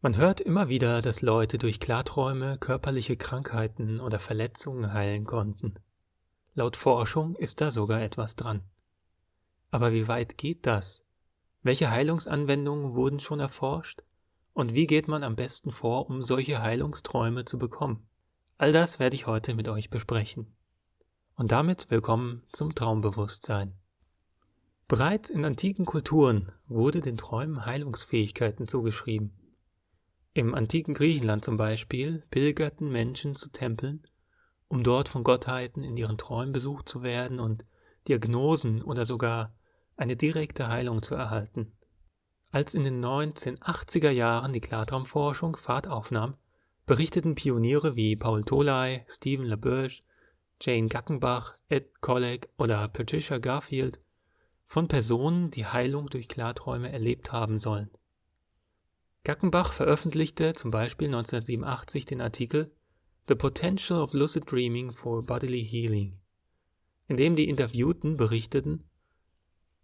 Man hört immer wieder, dass Leute durch Klarträume körperliche Krankheiten oder Verletzungen heilen konnten. Laut Forschung ist da sogar etwas dran. Aber wie weit geht das? Welche Heilungsanwendungen wurden schon erforscht? Und wie geht man am besten vor, um solche Heilungsträume zu bekommen? All das werde ich heute mit euch besprechen. Und damit willkommen zum Traumbewusstsein. Bereits in antiken Kulturen wurde den Träumen Heilungsfähigkeiten zugeschrieben. Im antiken Griechenland zum Beispiel pilgerten Menschen zu Tempeln, um dort von Gottheiten in ihren Träumen besucht zu werden und Diagnosen oder sogar eine direkte Heilung zu erhalten. Als in den 1980er Jahren die Klartraumforschung Fahrt aufnahm, berichteten Pioniere wie Paul Tolai, Stephen LaBerge, Jane Gackenbach, Ed Kollek oder Patricia Garfield von Personen, die Heilung durch Klarträume erlebt haben sollen. Gackenbach veröffentlichte zum Beispiel 1987 den Artikel The Potential of Lucid Dreaming for Bodily Healing, in dem die Interviewten berichteten,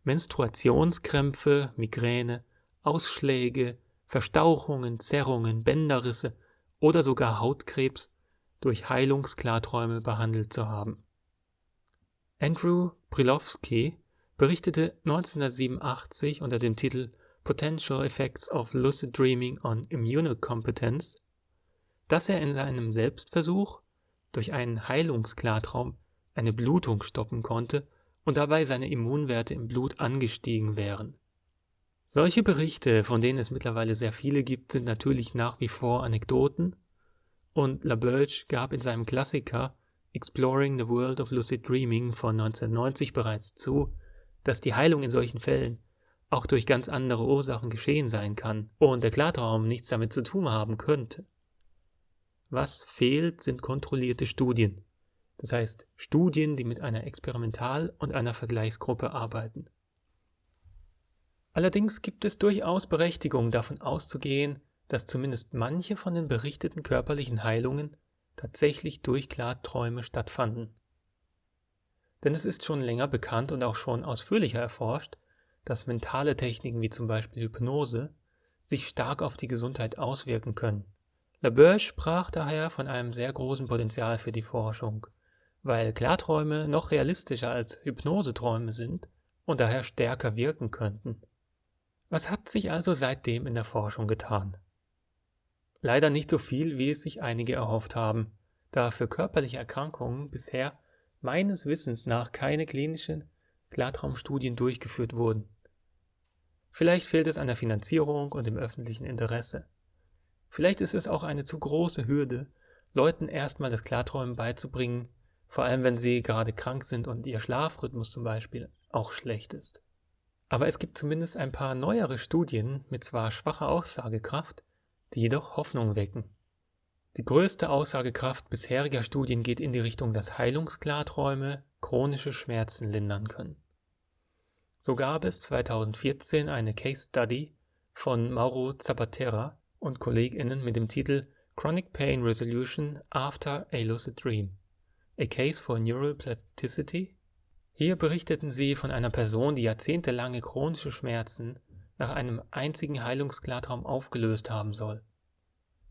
Menstruationskrämpfe, Migräne, Ausschläge, Verstauchungen, Zerrungen, Bänderrisse oder sogar Hautkrebs durch Heilungsklarträume behandelt zu haben. Andrew Brilowski berichtete 1987 unter dem Titel Potential Effects of Lucid Dreaming on Immunocompetence, dass er in einem Selbstversuch durch einen Heilungsklartraum eine Blutung stoppen konnte und dabei seine Immunwerte im Blut angestiegen wären. Solche Berichte, von denen es mittlerweile sehr viele gibt, sind natürlich nach wie vor Anekdoten und LaBerge gab in seinem Klassiker Exploring the World of Lucid Dreaming von 1990 bereits zu, dass die Heilung in solchen Fällen auch durch ganz andere Ursachen geschehen sein kann und der Klartraum nichts damit zu tun haben könnte. Was fehlt, sind kontrollierte Studien. Das heißt Studien, die mit einer Experimental- und einer Vergleichsgruppe arbeiten. Allerdings gibt es durchaus Berechtigung davon auszugehen, dass zumindest manche von den berichteten körperlichen Heilungen tatsächlich durch Klarträume stattfanden. Denn es ist schon länger bekannt und auch schon ausführlicher erforscht, dass mentale Techniken wie zum Beispiel Hypnose sich stark auf die Gesundheit auswirken können. LaBerge sprach daher von einem sehr großen Potenzial für die Forschung, weil Klarträume noch realistischer als Hypnoseträume sind und daher stärker wirken könnten. Was hat sich also seitdem in der Forschung getan? Leider nicht so viel, wie es sich einige erhofft haben, da für körperliche Erkrankungen bisher meines Wissens nach keine klinischen Klartraumstudien durchgeführt wurden. Vielleicht fehlt es an der Finanzierung und dem öffentlichen Interesse. Vielleicht ist es auch eine zu große Hürde, Leuten erstmal das Klarträumen beizubringen, vor allem wenn sie gerade krank sind und ihr Schlafrhythmus zum Beispiel auch schlecht ist. Aber es gibt zumindest ein paar neuere Studien mit zwar schwacher Aussagekraft, die jedoch Hoffnung wecken. Die größte Aussagekraft bisheriger Studien geht in die Richtung, dass Heilungsklarträume chronische Schmerzen lindern können. So gab es 2014 eine Case Study von Mauro Zapatera und KollegInnen mit dem Titel Chronic Pain Resolution After a Lucid Dream – A Case for Neural Plasticity. Hier berichteten sie von einer Person, die jahrzehntelange chronische Schmerzen nach einem einzigen Heilungsklartraum aufgelöst haben soll.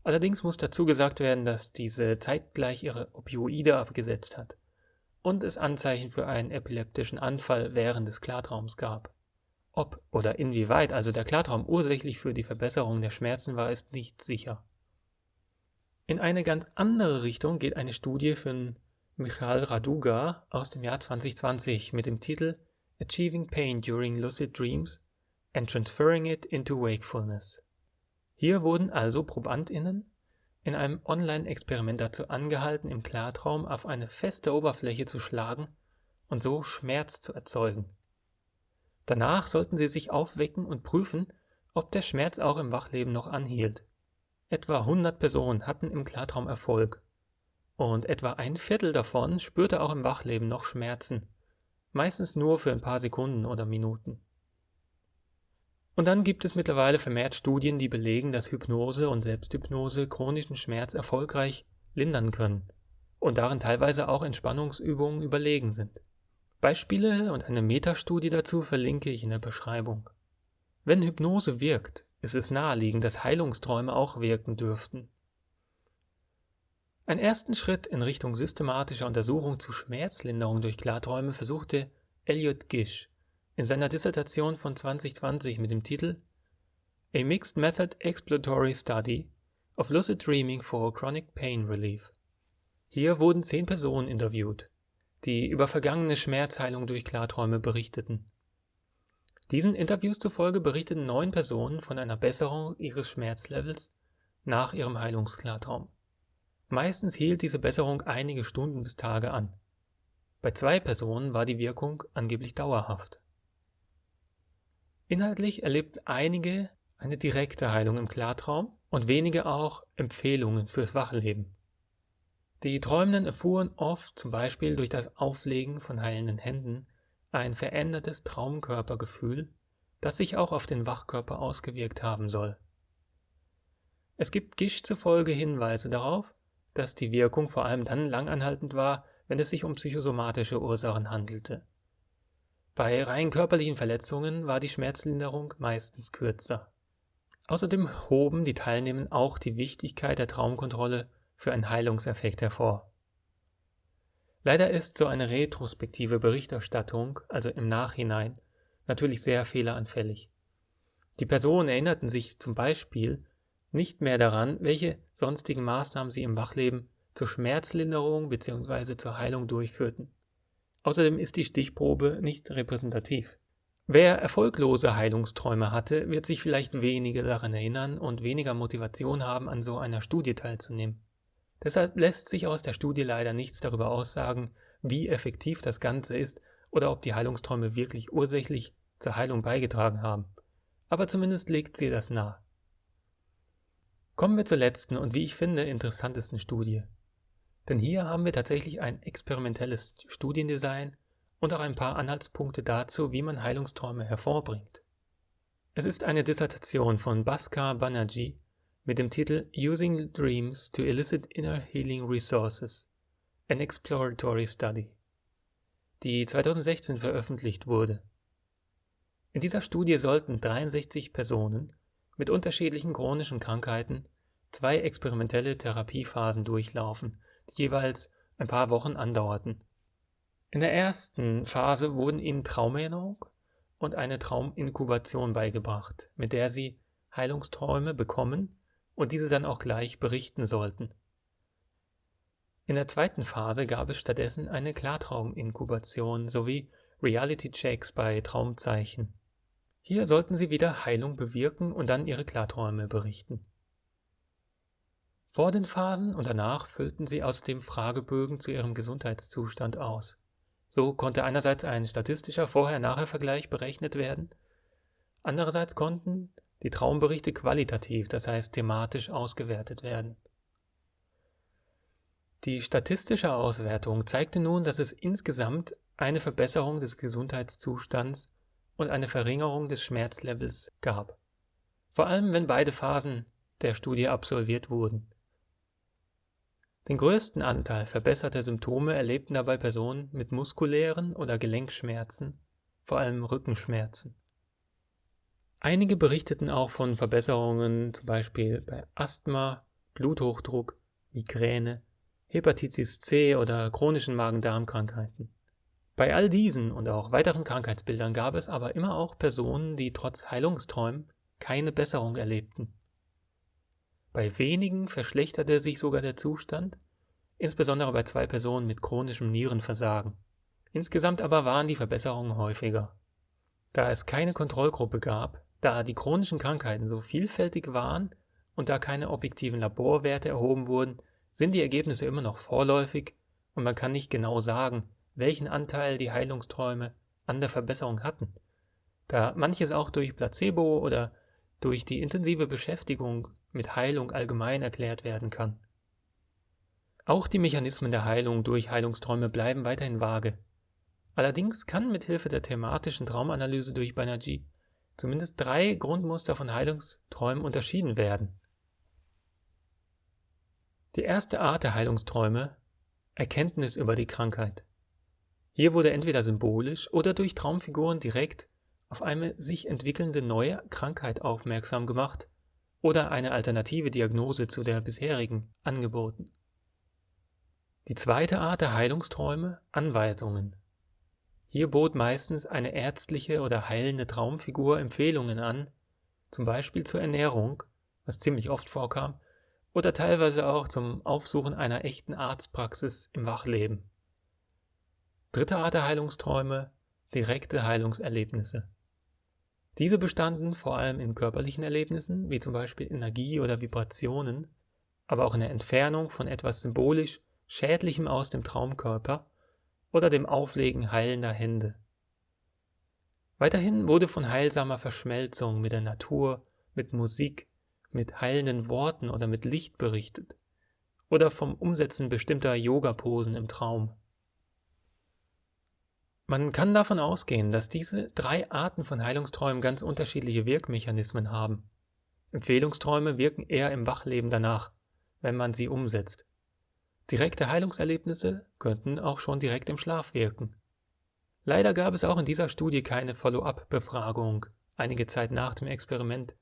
Allerdings muss dazu gesagt werden, dass diese zeitgleich ihre Opioide abgesetzt hat und es Anzeichen für einen epileptischen Anfall während des Klartraums gab. Ob oder inwieweit also der Klartraum ursächlich für die Verbesserung der Schmerzen war, ist nicht sicher. In eine ganz andere Richtung geht eine Studie von Michal Raduga aus dem Jahr 2020 mit dem Titel Achieving Pain During Lucid Dreams and Transferring It into Wakefulness. Hier wurden also ProbandInnen in einem Online-Experiment dazu angehalten, im Klartraum auf eine feste Oberfläche zu schlagen und so Schmerz zu erzeugen. Danach sollten sie sich aufwecken und prüfen, ob der Schmerz auch im Wachleben noch anhielt. Etwa 100 Personen hatten im Klartraum Erfolg und etwa ein Viertel davon spürte auch im Wachleben noch Schmerzen, meistens nur für ein paar Sekunden oder Minuten. Und dann gibt es mittlerweile vermehrt Studien, die belegen, dass Hypnose und Selbsthypnose chronischen Schmerz erfolgreich lindern können und darin teilweise auch Entspannungsübungen überlegen sind. Beispiele und eine Metastudie dazu verlinke ich in der Beschreibung. Wenn Hypnose wirkt, ist es naheliegend, dass Heilungsträume auch wirken dürften. Einen ersten Schritt in Richtung systematischer Untersuchung zu Schmerzlinderung durch Klarträume versuchte Elliot Gish in seiner Dissertation von 2020 mit dem Titel A Mixed Method Exploratory Study of Lucid Dreaming for Chronic Pain Relief. Hier wurden zehn Personen interviewt, die über vergangene Schmerzheilung durch Klarträume berichteten. Diesen Interviews zufolge berichteten neun Personen von einer Besserung ihres Schmerzlevels nach ihrem Heilungsklartraum. Meistens hielt diese Besserung einige Stunden bis Tage an. Bei zwei Personen war die Wirkung angeblich dauerhaft. Inhaltlich erlebten einige eine direkte Heilung im Klartraum und wenige auch Empfehlungen fürs Wachleben. Die Träumenden erfuhren oft, zum Beispiel durch das Auflegen von heilenden Händen, ein verändertes Traumkörpergefühl, das sich auch auf den Wachkörper ausgewirkt haben soll. Es gibt Gisch zufolge Hinweise darauf, dass die Wirkung vor allem dann langanhaltend war, wenn es sich um psychosomatische Ursachen handelte. Bei rein körperlichen Verletzungen war die Schmerzlinderung meistens kürzer. Außerdem hoben die Teilnehmenden auch die Wichtigkeit der Traumkontrolle für einen Heilungseffekt hervor. Leider ist so eine retrospektive Berichterstattung, also im Nachhinein, natürlich sehr fehleranfällig. Die Personen erinnerten sich zum Beispiel nicht mehr daran, welche sonstigen Maßnahmen sie im Wachleben zur Schmerzlinderung bzw. zur Heilung durchführten. Außerdem ist die Stichprobe nicht repräsentativ. Wer erfolglose Heilungsträume hatte, wird sich vielleicht weniger daran erinnern und weniger Motivation haben, an so einer Studie teilzunehmen. Deshalb lässt sich aus der Studie leider nichts darüber aussagen, wie effektiv das Ganze ist oder ob die Heilungsträume wirklich ursächlich zur Heilung beigetragen haben. Aber zumindest legt sie das nahe. Kommen wir zur letzten und wie ich finde interessantesten Studie. Denn hier haben wir tatsächlich ein experimentelles Studiendesign und auch ein paar Anhaltspunkte dazu, wie man Heilungsträume hervorbringt. Es ist eine Dissertation von Bhaskar Banerjee mit dem Titel Using Dreams to Elicit Inner Healing Resources, an Exploratory Study, die 2016 veröffentlicht wurde. In dieser Studie sollten 63 Personen mit unterschiedlichen chronischen Krankheiten zwei experimentelle Therapiephasen durchlaufen, die jeweils ein paar Wochen andauerten. In der ersten Phase wurden ihnen Traumerinnerung und eine Trauminkubation beigebracht, mit der sie Heilungsträume bekommen und diese dann auch gleich berichten sollten. In der zweiten Phase gab es stattdessen eine Klartrauminkubation sowie Reality-Checks bei Traumzeichen. Hier sollten sie wieder Heilung bewirken und dann ihre Klarträume berichten. Vor den Phasen und danach füllten sie außerdem Fragebögen zu ihrem Gesundheitszustand aus. So konnte einerseits ein statistischer Vorher-Nachher-Vergleich berechnet werden, andererseits konnten die Traumberichte qualitativ, das heißt thematisch ausgewertet werden. Die statistische Auswertung zeigte nun, dass es insgesamt eine Verbesserung des Gesundheitszustands und eine Verringerung des Schmerzlevels gab. Vor allem, wenn beide Phasen der Studie absolviert wurden. Den größten Anteil verbesserter Symptome erlebten dabei Personen mit muskulären oder Gelenkschmerzen, vor allem Rückenschmerzen. Einige berichteten auch von Verbesserungen zum Beispiel bei Asthma, Bluthochdruck, Migräne, Hepatitis C oder chronischen Magen-Darm-Krankheiten. Bei all diesen und auch weiteren Krankheitsbildern gab es aber immer auch Personen, die trotz Heilungsträumen keine Besserung erlebten. Bei wenigen verschlechterte sich sogar der Zustand, insbesondere bei zwei Personen mit chronischem Nierenversagen. Insgesamt aber waren die Verbesserungen häufiger. Da es keine Kontrollgruppe gab, da die chronischen Krankheiten so vielfältig waren und da keine objektiven Laborwerte erhoben wurden, sind die Ergebnisse immer noch vorläufig und man kann nicht genau sagen, welchen Anteil die Heilungsträume an der Verbesserung hatten, da manches auch durch Placebo oder durch die intensive Beschäftigung mit Heilung allgemein erklärt werden kann. Auch die Mechanismen der Heilung durch Heilungsträume bleiben weiterhin vage. Allerdings kann mit Hilfe der thematischen Traumanalyse durch Banerjee zumindest drei Grundmuster von Heilungsträumen unterschieden werden. Die erste Art der Heilungsträume Erkenntnis über die Krankheit. Hier wurde entweder symbolisch oder durch Traumfiguren direkt auf eine sich entwickelnde neue Krankheit aufmerksam gemacht oder eine alternative Diagnose zu der bisherigen angeboten. Die zweite Art der Heilungsträume Anweisungen. Hier bot meistens eine ärztliche oder heilende Traumfigur Empfehlungen an, zum Beispiel zur Ernährung, was ziemlich oft vorkam, oder teilweise auch zum Aufsuchen einer echten Arztpraxis im Wachleben. Dritte Art der Heilungsträume direkte Heilungserlebnisse. Diese bestanden vor allem in körperlichen Erlebnissen, wie zum Beispiel Energie oder Vibrationen, aber auch in der Entfernung von etwas symbolisch Schädlichem aus dem Traumkörper oder dem Auflegen heilender Hände. Weiterhin wurde von heilsamer Verschmelzung mit der Natur, mit Musik, mit heilenden Worten oder mit Licht berichtet oder vom Umsetzen bestimmter Yoga-Posen im Traum. Man kann davon ausgehen, dass diese drei Arten von Heilungsträumen ganz unterschiedliche Wirkmechanismen haben. Empfehlungsträume wirken eher im Wachleben danach, wenn man sie umsetzt. Direkte Heilungserlebnisse könnten auch schon direkt im Schlaf wirken. Leider gab es auch in dieser Studie keine Follow-up-Befragung einige Zeit nach dem Experiment,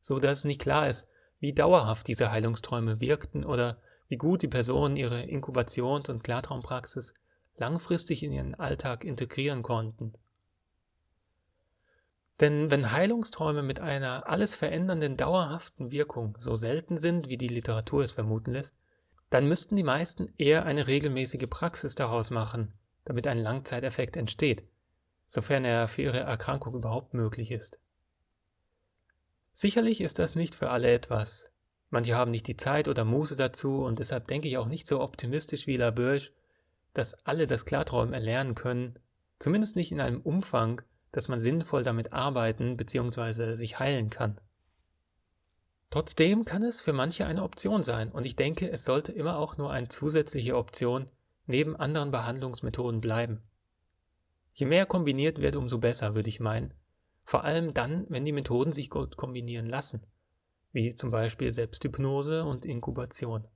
so dass nicht klar ist, wie dauerhaft diese Heilungsträume wirkten oder wie gut die Personen ihre Inkubations- und Klartraumpraxis langfristig in ihren Alltag integrieren konnten. Denn wenn Heilungsträume mit einer alles verändernden dauerhaften Wirkung so selten sind, wie die Literatur es vermuten lässt, dann müssten die meisten eher eine regelmäßige Praxis daraus machen, damit ein Langzeiteffekt entsteht, sofern er für ihre Erkrankung überhaupt möglich ist. Sicherlich ist das nicht für alle etwas. Manche haben nicht die Zeit oder Muße dazu und deshalb denke ich auch nicht so optimistisch wie Laberge, dass alle das Klarträumen erlernen können, zumindest nicht in einem Umfang, dass man sinnvoll damit arbeiten bzw. sich heilen kann. Trotzdem kann es für manche eine Option sein und ich denke, es sollte immer auch nur eine zusätzliche Option neben anderen Behandlungsmethoden bleiben. Je mehr kombiniert wird, umso besser, würde ich meinen. Vor allem dann, wenn die Methoden sich gut kombinieren lassen, wie zum Beispiel Selbsthypnose und Inkubation.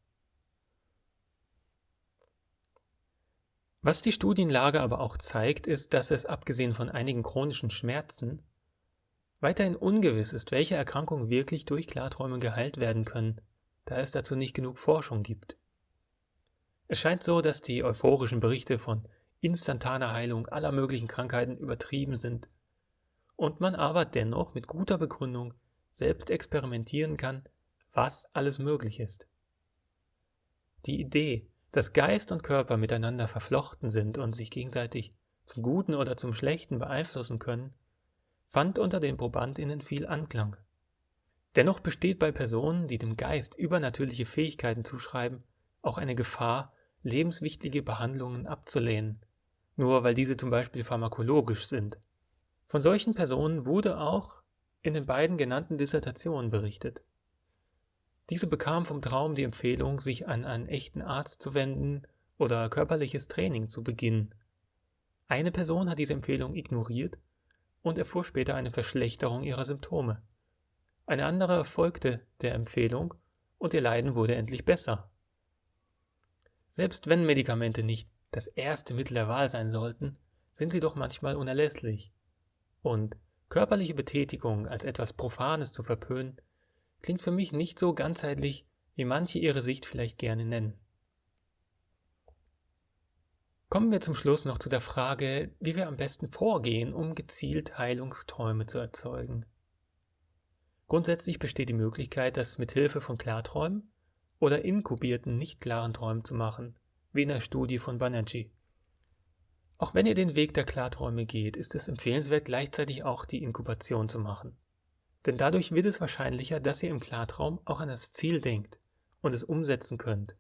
Was die Studienlage aber auch zeigt, ist, dass es abgesehen von einigen chronischen Schmerzen weiterhin ungewiss ist, welche Erkrankungen wirklich durch Klarträume geheilt werden können, da es dazu nicht genug Forschung gibt. Es scheint so, dass die euphorischen Berichte von instantaner Heilung aller möglichen Krankheiten übertrieben sind und man aber dennoch mit guter Begründung selbst experimentieren kann, was alles möglich ist. Die Idee, dass Geist und Körper miteinander verflochten sind und sich gegenseitig zum Guten oder zum Schlechten beeinflussen können, fand unter den Probandinnen viel Anklang. Dennoch besteht bei Personen, die dem Geist übernatürliche Fähigkeiten zuschreiben, auch eine Gefahr, lebenswichtige Behandlungen abzulehnen, nur weil diese zum Beispiel pharmakologisch sind. Von solchen Personen wurde auch in den beiden genannten Dissertationen berichtet. Diese bekam vom Traum die Empfehlung, sich an einen echten Arzt zu wenden oder körperliches Training zu beginnen. Eine Person hat diese Empfehlung ignoriert und erfuhr später eine Verschlechterung ihrer Symptome. Eine andere folgte der Empfehlung und ihr Leiden wurde endlich besser. Selbst wenn Medikamente nicht das erste Mittel der Wahl sein sollten, sind sie doch manchmal unerlässlich. Und körperliche Betätigung als etwas Profanes zu verpönen, klingt für mich nicht so ganzheitlich, wie manche ihre Sicht vielleicht gerne nennen. Kommen wir zum Schluss noch zu der Frage, wie wir am besten vorgehen, um gezielt Heilungsträume zu erzeugen. Grundsätzlich besteht die Möglichkeit, das mit Hilfe von Klarträumen oder inkubierten nicht klaren Träumen zu machen, wie in der Studie von Banerjee. Auch wenn ihr den Weg der Klarträume geht, ist es empfehlenswert, gleichzeitig auch die Inkubation zu machen. Denn dadurch wird es wahrscheinlicher, dass ihr im Klartraum auch an das Ziel denkt und es umsetzen könnt.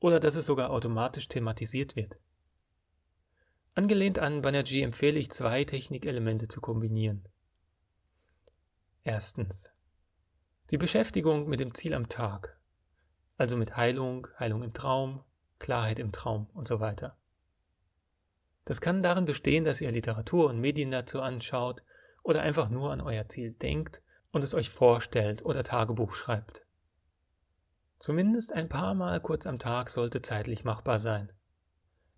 Oder dass es sogar automatisch thematisiert wird. Angelehnt an Banerjee empfehle ich zwei Technikelemente zu kombinieren. Erstens. Die Beschäftigung mit dem Ziel am Tag, also mit Heilung, Heilung im Traum, Klarheit im Traum und so weiter. Das kann darin bestehen, dass ihr Literatur und Medien dazu anschaut oder einfach nur an euer Ziel denkt und es euch vorstellt oder Tagebuch schreibt. Zumindest ein paar Mal kurz am Tag sollte zeitlich machbar sein.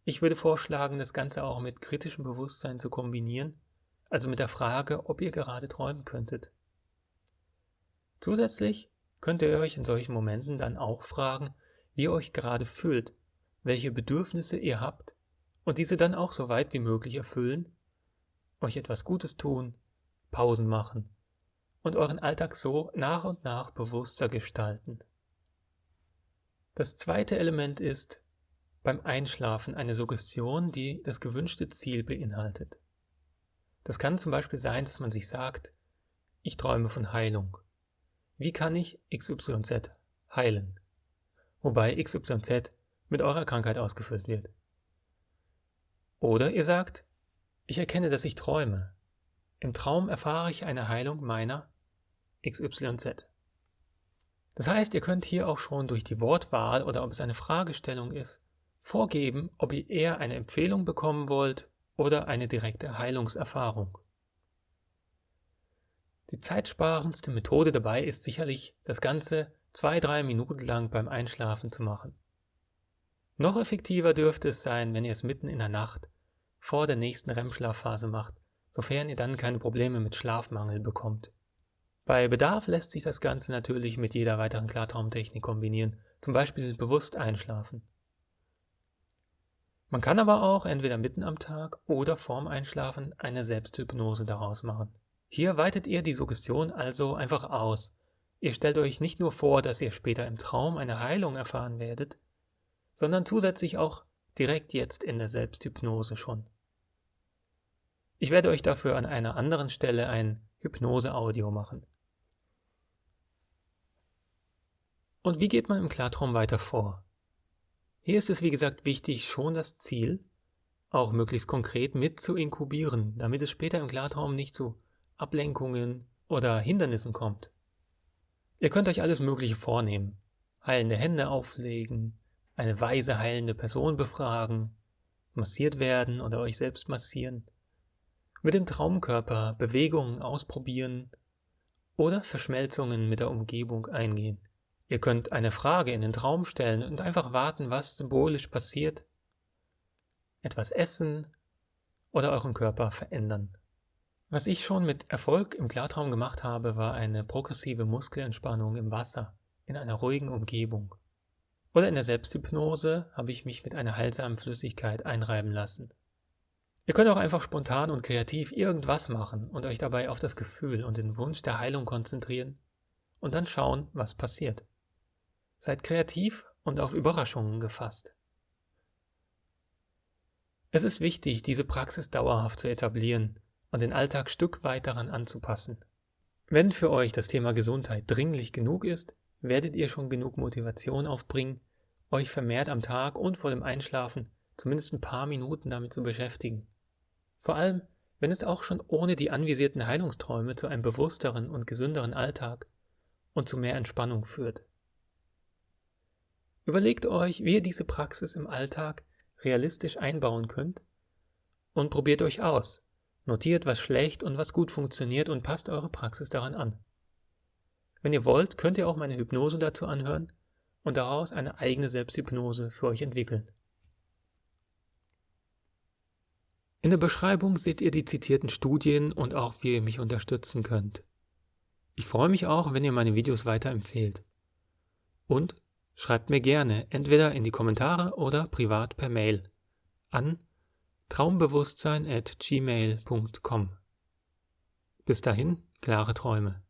Ich würde vorschlagen, das Ganze auch mit kritischem Bewusstsein zu kombinieren, also mit der Frage, ob ihr gerade träumen könntet. Zusätzlich könnt ihr euch in solchen Momenten dann auch fragen, wie ihr euch gerade fühlt, welche Bedürfnisse ihr habt und diese dann auch so weit wie möglich erfüllen, euch etwas Gutes tun, Pausen machen und euren Alltag so nach und nach bewusster gestalten. Das zweite Element ist beim Einschlafen eine Suggestion, die das gewünschte Ziel beinhaltet. Das kann zum Beispiel sein, dass man sich sagt, ich träume von Heilung wie kann ich XYZ heilen? Wobei XYZ mit eurer Krankheit ausgefüllt wird. Oder ihr sagt, ich erkenne, dass ich träume. Im Traum erfahre ich eine Heilung meiner XYZ. Das heißt, ihr könnt hier auch schon durch die Wortwahl oder ob es eine Fragestellung ist, vorgeben, ob ihr eher eine Empfehlung bekommen wollt oder eine direkte Heilungserfahrung. Die zeitsparendste Methode dabei ist sicherlich, das Ganze zwei, drei Minuten lang beim Einschlafen zu machen. Noch effektiver dürfte es sein, wenn ihr es mitten in der Nacht vor der nächsten REM-Schlafphase macht, sofern ihr dann keine Probleme mit Schlafmangel bekommt. Bei Bedarf lässt sich das Ganze natürlich mit jeder weiteren Klartraumtechnik kombinieren, zum Beispiel bewusst einschlafen. Man kann aber auch entweder mitten am Tag oder vorm Einschlafen eine Selbsthypnose daraus machen. Hier weitet ihr die Suggestion also einfach aus. Ihr stellt euch nicht nur vor, dass ihr später im Traum eine Heilung erfahren werdet, sondern zusätzlich auch direkt jetzt in der Selbsthypnose schon. Ich werde euch dafür an einer anderen Stelle ein Hypnose-Audio machen. Und wie geht man im Klartraum weiter vor? Hier ist es wie gesagt wichtig, schon das Ziel auch möglichst konkret mit zu inkubieren, damit es später im Klartraum nicht zu Ablenkungen oder Hindernissen kommt. Ihr könnt euch alles Mögliche vornehmen. Heilende Hände auflegen, eine weise heilende Person befragen, massiert werden oder euch selbst massieren, mit dem Traumkörper Bewegungen ausprobieren oder Verschmelzungen mit der Umgebung eingehen. Ihr könnt eine Frage in den Traum stellen und einfach warten, was symbolisch passiert, etwas essen oder euren Körper verändern. Was ich schon mit Erfolg im Klartraum gemacht habe, war eine progressive Muskelentspannung im Wasser, in einer ruhigen Umgebung. Oder in der Selbsthypnose habe ich mich mit einer heilsamen Flüssigkeit einreiben lassen. Ihr könnt auch einfach spontan und kreativ irgendwas machen und euch dabei auf das Gefühl und den Wunsch der Heilung konzentrieren und dann schauen, was passiert. Seid kreativ und auf Überraschungen gefasst. Es ist wichtig, diese Praxis dauerhaft zu etablieren und den Alltag Stück weit daran anzupassen. Wenn für euch das Thema Gesundheit dringlich genug ist, werdet ihr schon genug Motivation aufbringen, euch vermehrt am Tag und vor dem Einschlafen zumindest ein paar Minuten damit zu beschäftigen. Vor allem, wenn es auch schon ohne die anvisierten Heilungsträume zu einem bewussteren und gesünderen Alltag und zu mehr Entspannung führt. Überlegt euch, wie ihr diese Praxis im Alltag realistisch einbauen könnt und probiert euch aus. Notiert, was schlecht und was gut funktioniert und passt eure Praxis daran an. Wenn ihr wollt, könnt ihr auch meine Hypnose dazu anhören und daraus eine eigene Selbsthypnose für euch entwickeln. In der Beschreibung seht ihr die zitierten Studien und auch wie ihr mich unterstützen könnt. Ich freue mich auch, wenn ihr meine Videos weiterempfehlt. Und schreibt mir gerne entweder in die Kommentare oder privat per Mail an traumbewusstsein at gmail.com. Bis dahin, klare Träume.